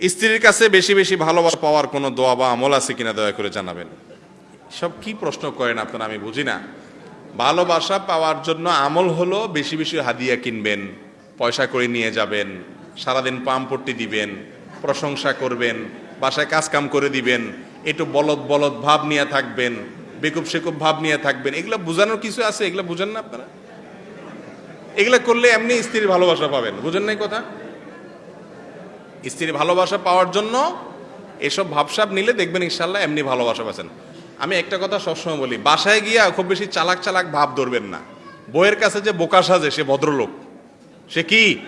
স্ত্রীর কাছে বেশি বেশি ভালোবাসা পাওয়ার কোনো দোয়া বা আমল আছে কিনা দয়া করে জানাবেন। সব কি প্রশ্ন করেন আপনারা আমি বুঝি না। ভালোবাসা পাওয়ার জন্য আমল হলো বেশি বেশি হাদিয়া কিনবেন, পয়সা করে নিয়ে যাবেন, সারাদিন পাম্পট্টি দিবেন, প্রশংসা করবেন, বাসায় কাজ কাম করে দিবেন, একটু বলদ বলদ ভাব নিয়ে থাকবেন, বেকুব সেকুব ভাব নিয়ে থাকবেন, এগুলো বোঝানোর কিছু আছে? এগুলো বুঝেন না আপনারা? এগুলো করলে এমনি স্ত্রীর ভালোবাসা পাবেন, বুঝেন নাই কথা? স্ত্রীর ভালোবাসা পাওয়ার জন্য এসব ভাবসাব নিলে দেখবেন ইনশাল্লাহ এমনি ভালোবাসা পাচ্ছেন। আমি একটা কথা সবসময় বলি, বাসায় গিয়া খুব বেশি চালাক চালাক ভাব ধরবেন না। বইয়ের কাছে যে বোকা সাজে, সে ভদ্রলোক। সে কি?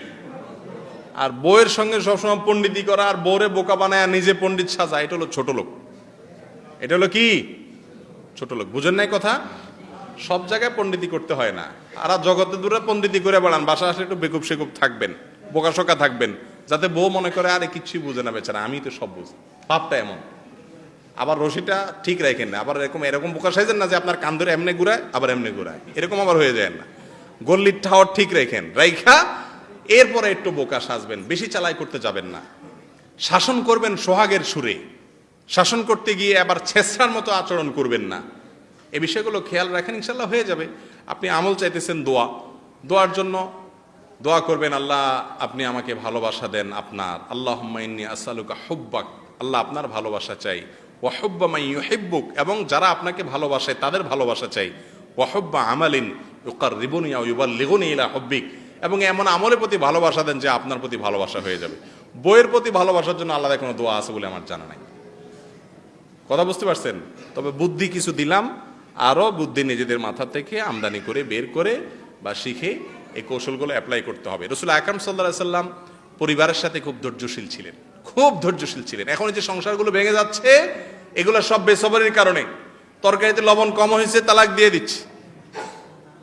আর বইয়ের সঙ্গে সবসময় পণ্ডিতি করা, আর বউরে বোকা বানায় আর নিজে পণ্ডিত সাজা, এটা হলো ছোট লোক। এটা হলো কি? ছোট লোক। বুঝেন নাই কথা? সব জায়গায় পণ্ডিতি করতে হয় না। আর জগতে দূরে পণ্ডিতি করে বেড়ান বাসা আসলে একটু বেকুব সেকুব থাকবেন, বোকাশোকা থাকবেন। যাতে বউ মনে করে, আরে কিচ্ছুই বুঝে না বেচারা, আমি তো সব বুঝি। ভাবটা এমন। আবার রশিটা ঠিক রাখেন না। আবার এরকম এরকম বোকা সাইজেন না যে আপনার কান ধরে এমনি ঘুরায়, আবার এমনি ঘুরায়। এরকম আবার হয়ে যায় না। গল্লির ঠাওয়ার ঠিক রেখেন। রাইখা, এরপরে একটু বোকা সাজবেন, বেশি চালাই করতে যাবেন না। শাসন করবেন সোহাগের সুরে। শাসন করতে গিয়ে আবার ছেসরার মতো আচরণ করবেন না। এ বিষয়গুলো খেয়াল রাখেন, ইনশাল্লাহ হয়ে যাবে। আপনি আমল চাইতেছেন দোয়া। দোয়ার জন্য দোয়া করবেন, আল্লাহ আপনি আমাকে ভালোবাসা দেন আপনার। আল্লাহ হুম্মাইন্নি আসালুকা হুব্বাক, আল্লাহ আপনার ভালোবাসা চাই। ওয়াহুব্বা মাই ইউহিব্বুক, এবং যারা আপনাকে ভালোবাসে তাদের ভালোবাসা চাই। ওয়াহুব্বা আমালিন ইউকার রিবুনিয়া ইউবার লিগুনি ইলা হব্বিক, এবং এমন আমলের প্রতি ভালোবাসা দেন যে আপনার প্রতি ভালোবাসা হয়ে যাবে। বইয়ের প্রতি ভালোবাসার জন্য আলাদা কোনো দোয়া আছে বলে আমার জানা নাই। কথা বুঝতে পারছেন? তবে বুদ্ধি কিছু দিলাম, আরও বুদ্ধি নিজেদের মাথা থেকে আমদানি করে, বের করে বা শিখে এই কৌশলগুলো অ্যাপ্লাই করতে হবে। রসুল আকরাম সাল্লাহ সাল্লাম পরিবারের সাথে খুব ধৈর্যশীল ছিলেন। খুব ধৈর্যশীল ছিলেন। এখন যে সংসারগুলো ভেঙে যাচ্ছে, এগুলো সব বেসবরের কারণে। তরকারিতে লবণ কম হয়েছে, তালাক দিয়ে দিচ্ছে।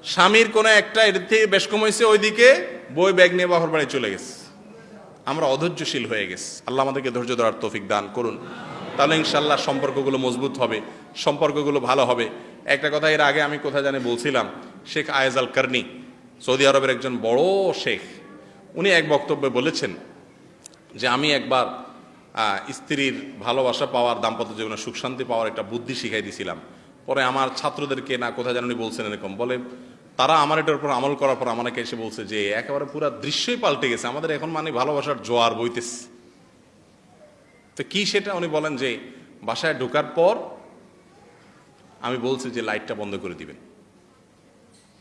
স্বামীর কোনো একটা এর থেকে বেশ কম হয়েছে, ওইদিকে বই ব্যাগ নিয়ে বাহর বাড়ি চলে গেছে। আমরা অধৈর্যশীল হয়ে গেছি। আল্লাহ আমাদেরকে ধৈর্য ধরার তৌফিক দান করুন। তাহলে ইনশাল্লাহ সম্পর্কগুলো মজবুত হবে, সম্পর্কগুলো ভালো হবে। একটা কথা এর আগে আমি কোথায় জানি বলছিলাম, Sheikh Ayez Al Qarni Saudi আরবের একজন বড় শেখ, উনি এক বক্তব্যে বলেছেন যে আমি একবার স্ত্রীর ভালোবাসা পাওয়ার, দাম্পত্য জীবনে সুখ শান্তি পাওয়ার একটা বুদ্ধি শিখাই দিয়েছিলাম পরে আমার ছাত্রদেরকে না, কোথায় উনি বলছেন এরকম। বলে, তারা আমার এটার উপর আমল করার পর আমাকে এসে বলছে যে, একেবারে পুরো দৃশ্যই পাল্টে গেছে। আমাদের এখন মানে ভালোবাসার জোয়ার বইতেছে। তো কি সেটা উনি বলেন যে, বাসায় ঢোকার পর আমি বলছি যে, লাইটটা বন্ধ করে দিবেন।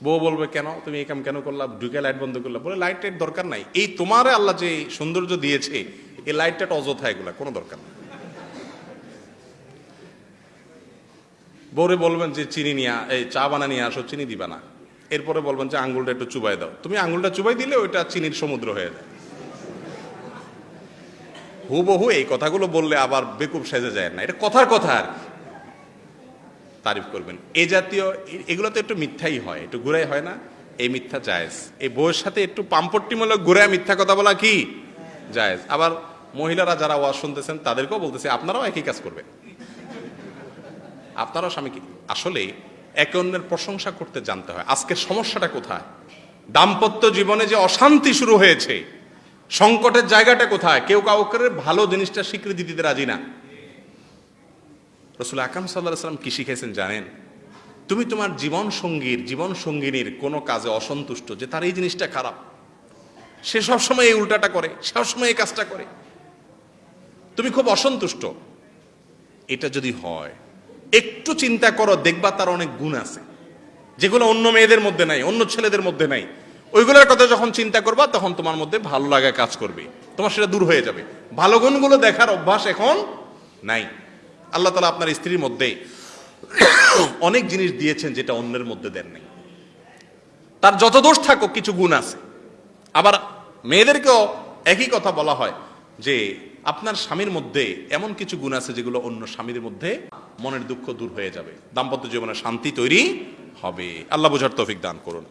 বউ বলবে, কেন? তুমি এই কাম কেন করলা? ঢুকে লাইট বন্ধ করলা? বলে লাইট টাইট দরকার নাই। এই তোমারে আল্লাহ যে সৌন্দর্য দিয়েছে, এই লাইটটা অযথা এগুলা, কোনো দরকার নেই। বউরে বলবেন যে, চিনি নিয়ে এই চা বানা নিয়ে আসো, চিনি দিবা না। এরপরে বলবেন যে আঙ্গুলটা একটু চুবাই দাও। তুমি আঙ্গুলটা চুবাই দিলে ওইটা চিনির সমুদ্র হয়ে যায়। হুবহু এই কথাগুলো বললে আবার বেকুব সেজে যায় না। এটা কথার কথা আর কি। তারিফ করবেন। এ জাতীয়, এগুলো তো একটু মিথ্যাই হয়, একটু ঘুরাই হয় না? এই মিথ্যা জায়েজ। এই বউয়ের সাথে একটু পাম্পট্টিমূলক ঘুরায় মিথ্যা কথা বলা কি? জায়েজ। আবার মহিলারা যারা ওয়াজ শুনতেছেন, তাদেরকেও বলতেছে, আপনারাও একই কাজ করবেন। আপনারাও স্বামীকে, আসলে একে অন্যের প্রশংসা করতে জানতে হয়। আজকের সমস্যাটা কোথায়? দাম্পত্য জীবনে যে অশান্তি শুরু হয়েছে, সংকটের জায়গাটা কোথায়? কেউ কাউকে ভালো জিনিসটা স্বীকৃতি দিতে রাজি না। রসুল আকাম সাল্লাহ সাল্লাম কি শিখেছেন জানেন? তুমি তোমার জীবন সঙ্গীর, জীবন সঙ্গিনীর কোনো কাজে অসন্তুষ্ট যে তার এই জিনিসটা খারাপ। সে সবসময় এই উল্টাটা করে, সবসময় এই কাজটা করে। তুমি খুব অসন্তুষ্ট। এটা যদি হয়, একটু চিন্তা করো, দেখবা তার অনেক গুণ আছে। যেগুলো অন্য মেয়েদের মধ্যে নাই, অন্য ছেলেদের মধ্যে নাই। ওইগুলোর কথা যখন চিন্তা করবা, তখন তোমার মধ্যে ভালো লাগা কাজ করবে। তোমার সেটা দূর হয়ে যাবে। ভালো গুণগুলো দেখার অভ্যাস এখন নাই। আল্লাহ তালা আপনার স্ত্রীর মধ্যে অনেক জিনিস দিয়েছেন যেটা অন্যের মধ্যে দেন নাই। তার যত দোষ থাকুক, কিছু গুণ আছে। আবার মেয়েদেরকেও একই কথা বলা হয় যে, আপনার স্বামীর মধ্যে এমন কিছু গুণ আছে যেগুলো অন্য স্বামীর মধ্যে মনের দুঃখ দূর হয়ে যাবে। দাম্পত্য জীবনে শান্তি তৈরি হবে। আল্লাহ বোঝার তৌফিক দান করুন।